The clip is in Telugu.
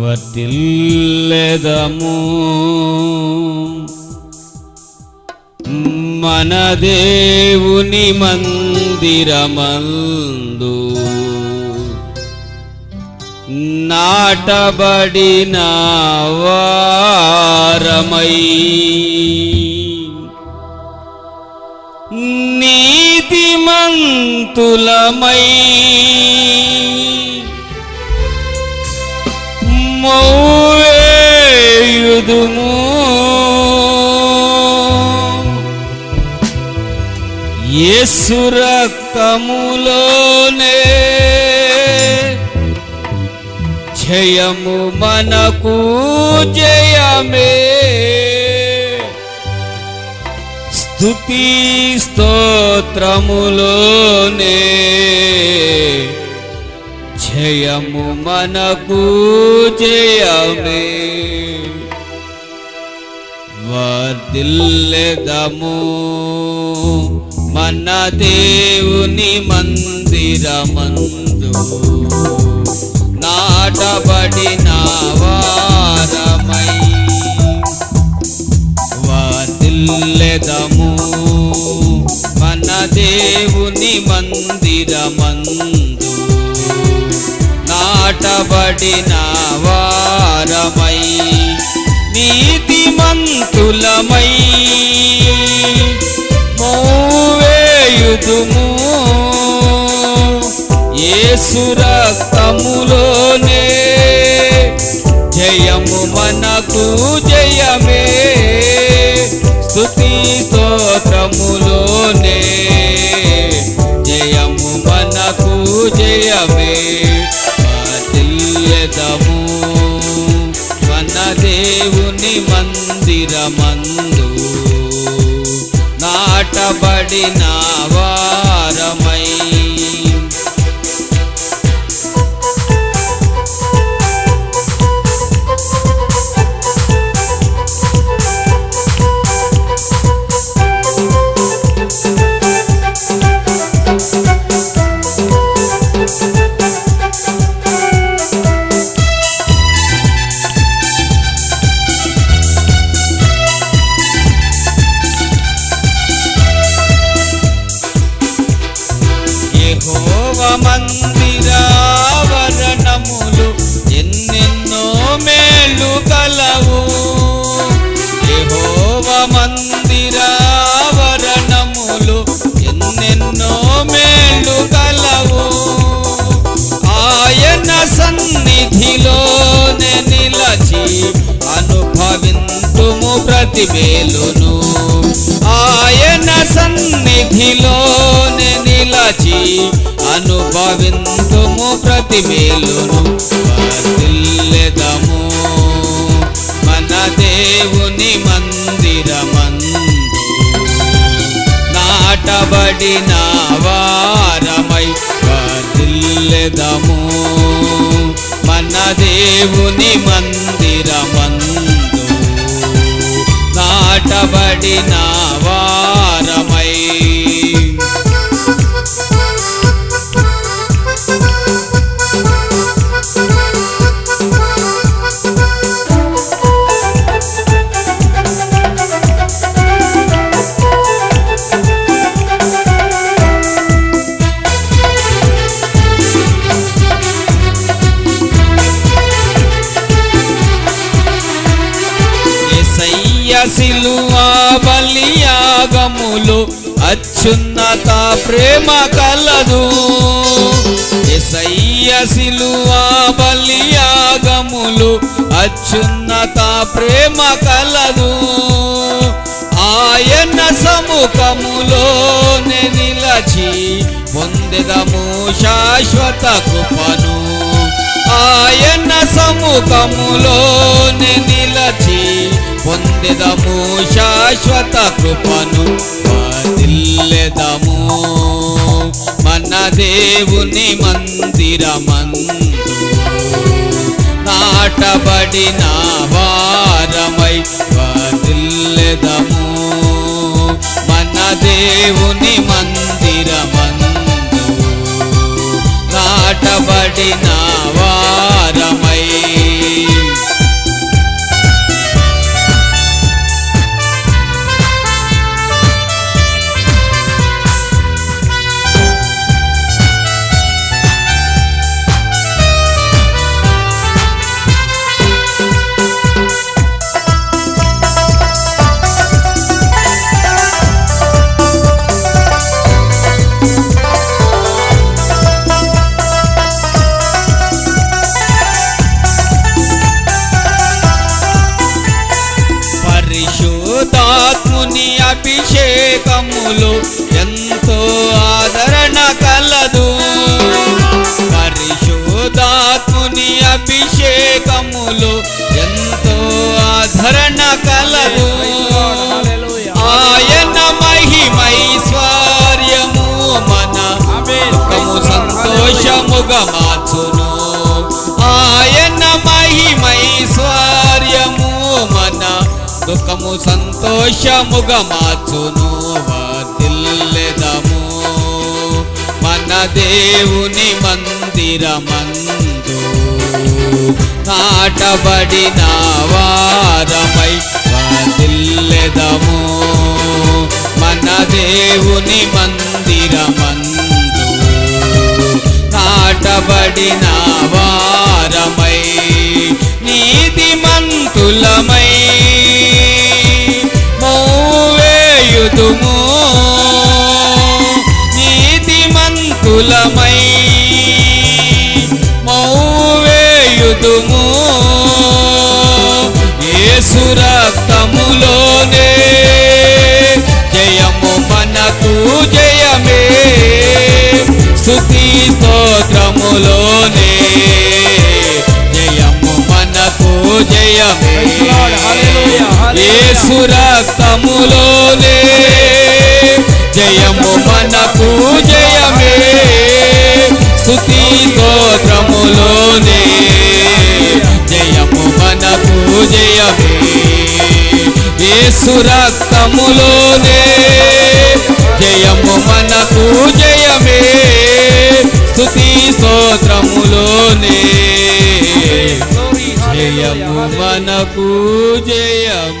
వర్తిల్లెదము మన దేవుని మందిరమందు నాటబడిన వారమై నీతిమంతులమై మౌవేయుదుము యేసు రక్తములోనే జయము మనకు జయమే స్తుతి స్తోత్రములోనే జయము మనకు జయమే. వర్దిల్లెదము మన దేవుని మందిరమందు. నాటబడిన వారమై వర్దిల్లెదము మన దేవుని మందిర నాటబడిన వారమై నీతిమంతులమై మోవేయుదుము. యేసు రక్తములోనే జయము మనకు జయమే. స్తుతి స్తోత్రము నాటబడిన వారం ప్రతి వేలును ఆయన సన్నిధిలోనే నిలచి అనుభవింతుము ప్రతి మేలును. వర్ధిల్లెదము మన దేవుని మందిరమందు నాటబడిన వారమై దిల్లెదము మన దేవుని మందిరమందు పిలవబడిన వారమై. ఎసయ్య బలియాగములు అత్యున్నత ప్రేమ కలదు. ఎసయ్య సిలువా బలియాగములు అత్యున్నత ప్రేమ కలదు. ఆయన సముఖములోనే నిలచి పొందెదము శాశ్వత కృపను. ఆయన సముఖములోనే నిలచి పొందెదము శాశ్వత కృపను. వర్ధిల్లెదము మన దేవుని మందిరమందు నాటబడిన వారమై వర్ధిల్లెదము మన దేవుని మందిరమందు నాటబడిన కార్యములు ఎంతో ఆదరణ కలదు. పరిశోధాత్ముని అభిషేకములు ఎంతో ఆదరణ కలదు. ఆయన మహిమైశ్వర్యము మన సంతోషముగా దుఃఖము సంతోషముగా మార్చును వర్ధిల్లెదము మన దేవుని మందిరమందు నాటబడిన వారమై వర్ధిల్లెదము మన దేవుని మందిరమందు నాటబడిన వారమై స్తుతి స్తోత్రములోనే జయము మనకు జయమే Praise the Lord. Hallelujah. Hallelujah. యేసు రక్తములోనే జయము మనకు జయమే స్తుతి స్తోత్రములోనే జయము మనకు జయమే యేసు రక్తములోనే స్తోత్రములోనే. జయము మనకు జయము